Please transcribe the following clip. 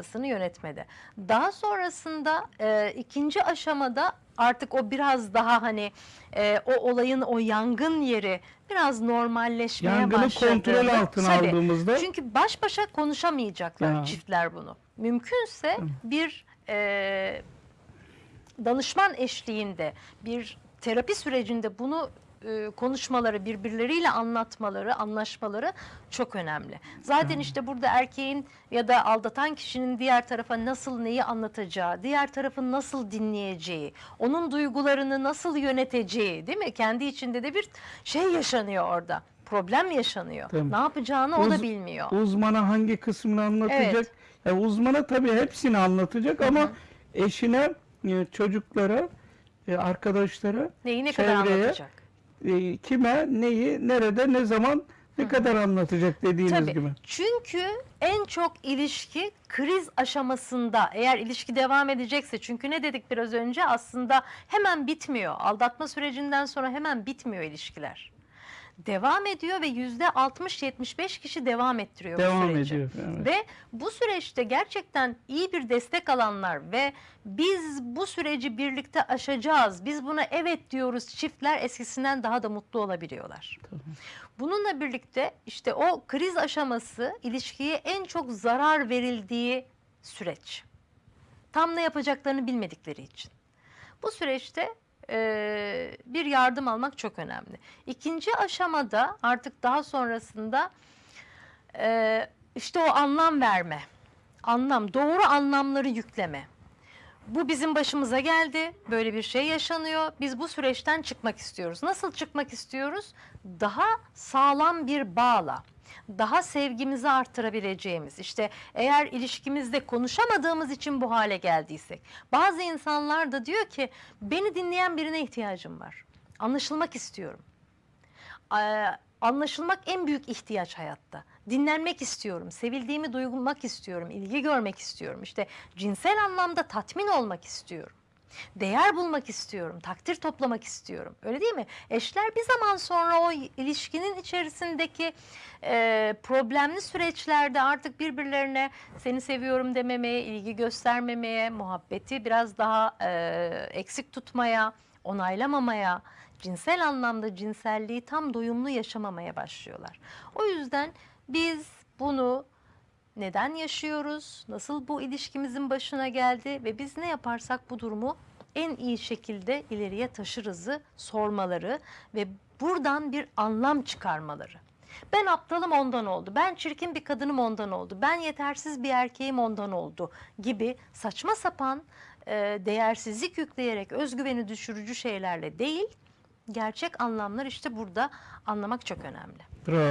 kafasını yönetmede. Daha sonrasında e, ikinci aşamada artık o biraz daha hani e, o olayın o yangın yeri biraz normalleşmeye Yangını başladı. kontrol altına Tabii. aldığımızda Çünkü baş başa konuşamayacaklar Ya. çiftler bunu. Mümkünse bir e, danışman eşliğinde bir terapi sürecinde bunu e, konuşmaları, birbirleriyle anlatmaları, anlaşmaları çok önemli. Zaten işte burada erkeğin ya da aldatan kişinin diğer tarafa nasıl neyi anlatacağı, diğer tarafın nasıl dinleyeceği, onun duygularını nasıl yöneteceği değil mi? Kendi içinde de bir şey yaşanıyor orada. Problem yaşanıyor. Tabii. Ne yapacağını o da Uz- bilmiyor. uzmana hangi kısmını anlatacak? Evet. Ya uzmana tabii hepsini anlatacak ama eşine, e, çocuklara, e, arkadaşlara, Neyi ne kadar çevreye, anlatacak? E, kime, neyi, nerede, ne zaman, ne kadar anlatacak dediğiniz Tabii. gibi. Çünkü en çok ilişki kriz aşamasında eğer ilişki devam edecekse çünkü ne dedik biraz önce aslında hemen bitmiyor. Aldatma sürecinden sonra hemen bitmiyor ilişkiler. Devam ediyor ve yüzde 60-75 kişi devam ettiriyor Devam bu süreci. ediyor, evet. Ve bu süreçte gerçekten iyi bir destek alanlar ve biz bu süreci birlikte aşacağız, biz buna evet diyoruz çiftler eskisinden daha da mutlu olabiliyorlar. Bununla birlikte işte o kriz aşaması ilişkiye en çok zarar verildiği süreç. Tam ne yapacaklarını bilmedikleri için. Bu süreçte eee, bir yardım almak çok önemli. İkinci aşamada artık daha sonrasında eee, işte o anlam verme, anlam, doğru anlamları yükleme. Bu bizim başımıza geldi. Böyle bir şey yaşanıyor. Biz bu süreçten çıkmak istiyoruz. Nasıl çıkmak istiyoruz? Daha sağlam bir bağla. Daha sevgimizi arttırabileceğimiz. İşte eğer ilişkimizde konuşamadığımız için bu hale geldiysek. Bazı insanlar da diyor ki beni dinleyen birine ihtiyacım var. Anlaşılmak istiyorum. Anlaşılmak en büyük ihtiyaç hayatta. Dinlenmek istiyorum, sevildiğimi duymak istiyorum, ilgi görmek istiyorum. İşte cinsel anlamda tatmin olmak istiyorum. Değer bulmak istiyorum, takdir toplamak istiyorum. Öyle değil mi? Eşler bir zaman sonra o ilişkinin içerisindeki e, problemli süreçlerde artık birbirlerine seni seviyorum dememeye, ilgi göstermemeye, muhabbeti biraz daha e, eksik tutmaya, onaylamamaya, cinsel anlamda cinselliği tam doyumlu yaşamamaya başlıyorlar. O yüzden biz bunu neden yaşıyoruz, nasıl bu ilişkimizin başına geldi ve biz ne yaparsak bu durumu en iyi şekilde ileriye taşırızı sormaları ve buradan bir anlam çıkarmaları. Ben aptalım ondan oldu, ben çirkin bir kadınım ondan oldu, ben yetersiz bir erkeğim ondan oldu gibi saçma sapan e, değersizlik yükleyerek özgüveni düşürücü şeylerle değil, gerçek anlamlar işte burada anlamak çok önemli. Bravo.